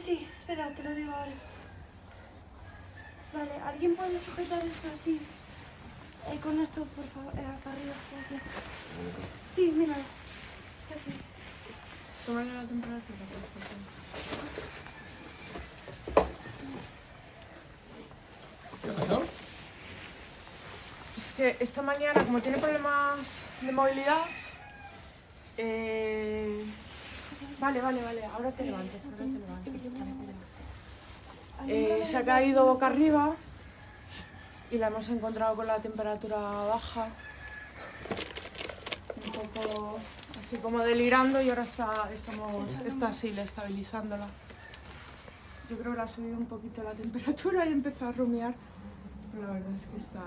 que sí. Espera, te lo digo ahora. Vale, ¿alguien puede sujetar esto así? Eh, con esto, por favor, eh, acá arriba. Gracias. Sí, mira. Está aquí. La temperatura, por favor. ¿Qué ha pasado? Es que esta mañana, como tiene problemas de movilidad, eh... Vale, vale, vale, ahora te levantes, ahora te levantes. Eh, se ha caído boca arriba y la hemos encontrado con la temperatura baja, un poco así como delirando y ahora está, estamos, está así, le estabilizándola. Yo creo que le ha subido un poquito la temperatura y empezó a rumiar, pero la verdad es que está,